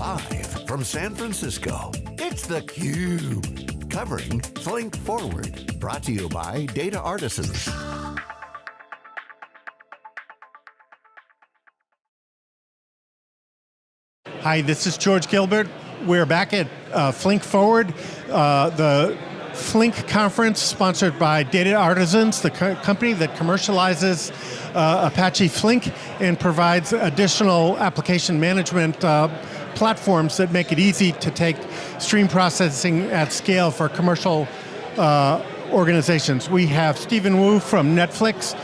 Live from San Francisco, it's theCUBE. Covering Flink Forward. Brought to you by Data Artisans. Hi, this is George Gilbert. We're back at uh, Flink Forward, uh, the Flink conference sponsored by Data Artisans, the co company that commercializes uh, Apache Flink and provides additional application management uh, platforms that make it easy to take stream processing at scale for commercial uh, organizations. We have Stephen Wu from Netflix,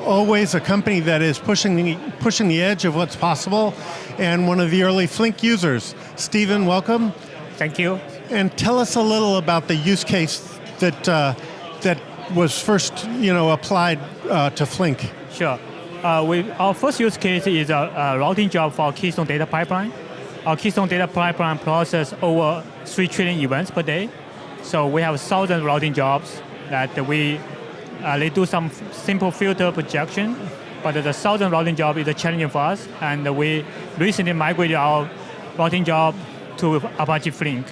always a company that is pushing the, pushing the edge of what's possible, and one of the early Flink users. Stephen, welcome. Thank you. And tell us a little about the use case that, uh, that was first you know, applied uh, to Flink. Sure. Uh, we, our first use case is a, a, routing job for Keystone Data Pipeline. Our Keystone Data Pipeline processes over 3 trillion events per day. So we have 1,000 routing jobs that we uh, they do some simple filter projection, but the thousand routing job is a challenge for us, and we recently migrated our routing job to Apache Flink.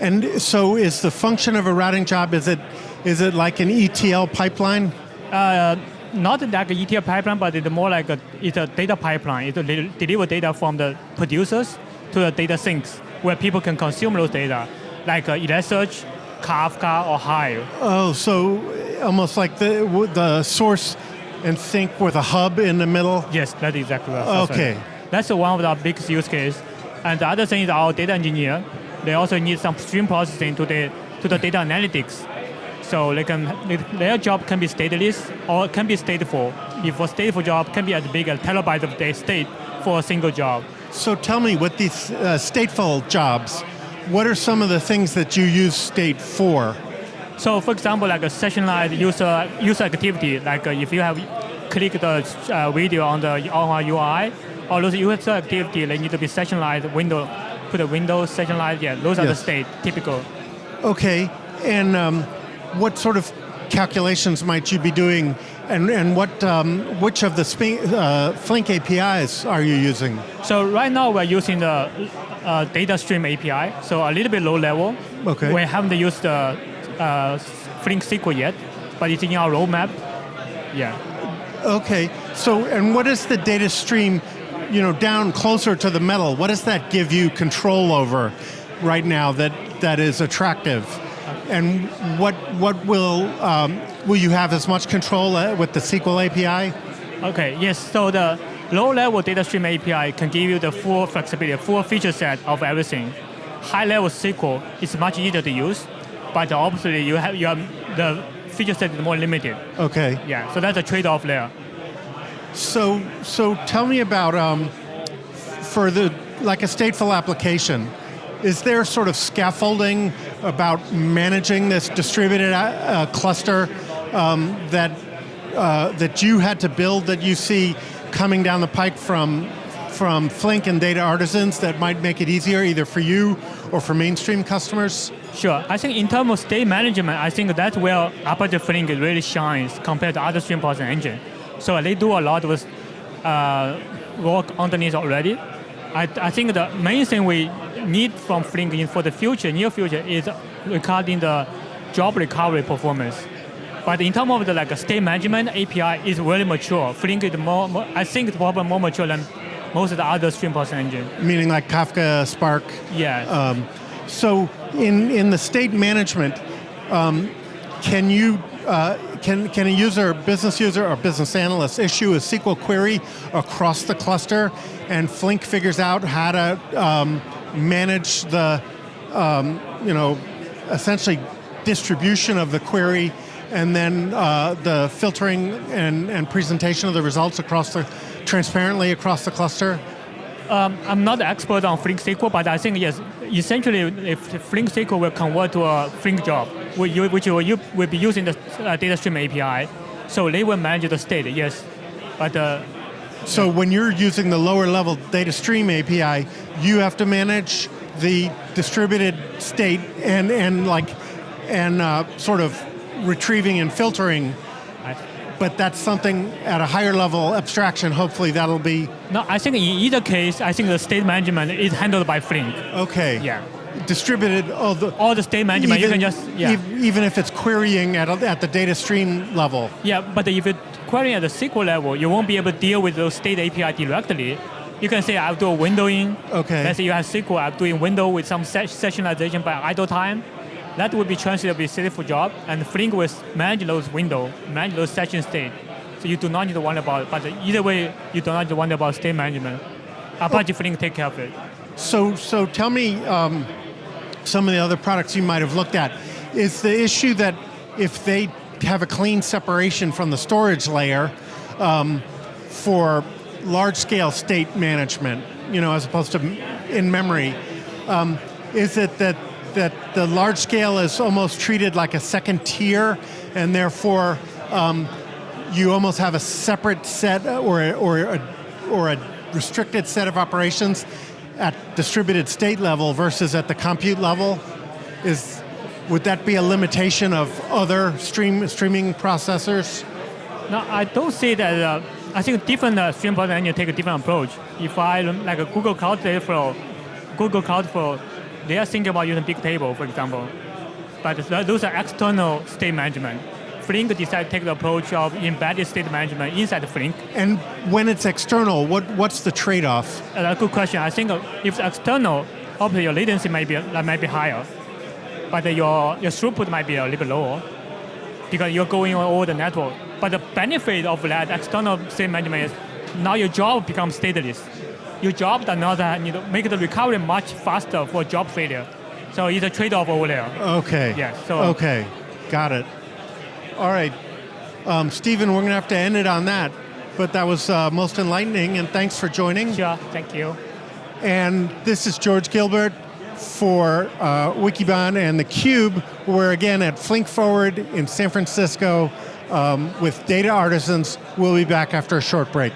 And so is the function of a routing job, is it, is it like an ETL pipeline? Uh, not like an ETL pipeline, but it's more like a, it's a data pipeline. It deliver data from the producers to the data sinks, where people can consume those data, like uh, Elasticsearch, Kafka, or Hive. Oh, so almost like the, the source and sink with a hub in the middle? Yes, that's exactly right. Okay. That's, that's one of the biggest use case. And the other thing is our data engineer, they also need some stream processing to the, to the data analytics. So they can, their job can be stateless or can be stateful. If a stateful job can be as big as terabytes of data state for a single job. So tell me, with these uh, stateful jobs, what are some of the things that you use state for? So for example, like a sessionalized user, user activity, like uh, if you have clicked the uh, video on the on our UI, all those user activity, they need to be sessionalized window, put a window sessionalized, yeah, those are the state, typical. Okay, and um, what sort of calculations might you be doing and, and what, um, which of the uh, Flink APIs are you using? So right now we're using the uh, data stream API, so a little bit low level. Okay. We haven't used the uh, Flink SQL yet, but it's in our roadmap. Yeah. Okay, so and what is the data stream, you know, down closer to the metal? What does that give you control over right now that that is attractive? And what what will um, will you have as much control uh, with the SQL API? Okay, yes. So the low-level data stream API can give you the full flexibility, full feature set of everything. High-level SQL is much easier to use, but obviously you have, you have the feature set is more limited. Okay. Yeah, so that's a trade-off there. So, so tell me about, um, for the, like a stateful application, is there sort of scaffolding about managing this distributed uh, cluster um, that, uh, that you had to build that you see coming down the pike from from Flink and Data Artisans that might make it easier either for you or for mainstream customers? Sure, I think in terms of state management, I think that's where Apache Flink really shines compared to other stream processing engine. So they do a lot of uh, work underneath already. I, I think the main thing we need from Flink in for the future, near future, is regarding the job recovery performance. But in terms of the like state management, API is really mature. Flink is more, more I think it's probably more mature than most of the other stream processing engine. Meaning like Kafka, Spark? Yeah. Um, so in, in the state management, um, can you, uh, can, can a user, business user or business analyst issue a SQL query across the cluster and Flink figures out how to um, manage the, um, you know, essentially distribution of the query and then uh, the filtering and, and presentation of the results across the, transparently across the cluster? Um, I'm not an expert on Flink SQL, but I think yes, essentially if Flink SQL will convert to a Flink job, which will, you will be using the uh, data stream API, so they will manage the state, yes. But uh, So when you're using the lower level data stream API, you have to manage the distributed state and, and like, and uh, sort of retrieving and filtering but that's something at a higher level abstraction. Hopefully, that'll be No, I think in either case, I think the state management is handled by Flink. okay. Yeah. Distributed. All the All the state management, you can just, yeah. ev- even if it's querying at, a- at the data stream level. Yeah, but if you query at the SQL level, you won't be able to deal with those state API directly. You can say I'll do a windowing. Okay. Let's say you have SQL, I'm doing window with some se- sessionalization by idle time. That would be translated to be stateful job, and Flink will manage those window, manage those session state. So you do not need to worry about it. But either way, you do not need to worry about state management. Apache Flink take care of it. So, so tell me um, some of the other products you might have looked at. Is the issue that if they have a clean separation from the storage layer um, for large-scale state management, you know, as opposed to in memory, um, is it that that the large scale is almost treated like a second tier, and therefore um, you almost have a separate set or or a, or a restricted set of operations at distributed state level versus at the compute level? Is would that be a limitation of other stream streaming processors? No, I don't see that. Uh, I think different uh, stream engine take a different approach. If I like a Google Cloud Dataflow, Google Cloudflow, they are thinking about using big table, for example. But those are external state management. Flink decided to take the approach of embedded state management inside Flink. And when it's external, what what's the trade-off? Uh, a good question. I think uh, if it's external, obviously your latency might be that might be higher, but uh, your your throughput might be a little bit lower because you're going on all the network. But the benefit of that external state management is now your job becomes stateless. Your job does not uh, need to make the recovery much faster for job failure. So it's a trade-off over there. Okay. Yeah, so- okay, got it. All right, um, Stephen, we're going to have to end it on that. But that was uh, most enlightening, and thanks for joining. Sure, thank you. And this is George Gilbert for uh, Wikibon and theCUBE. We're again at Flink Forward in San Francisco um, with data artisans. We'll be back after a short break.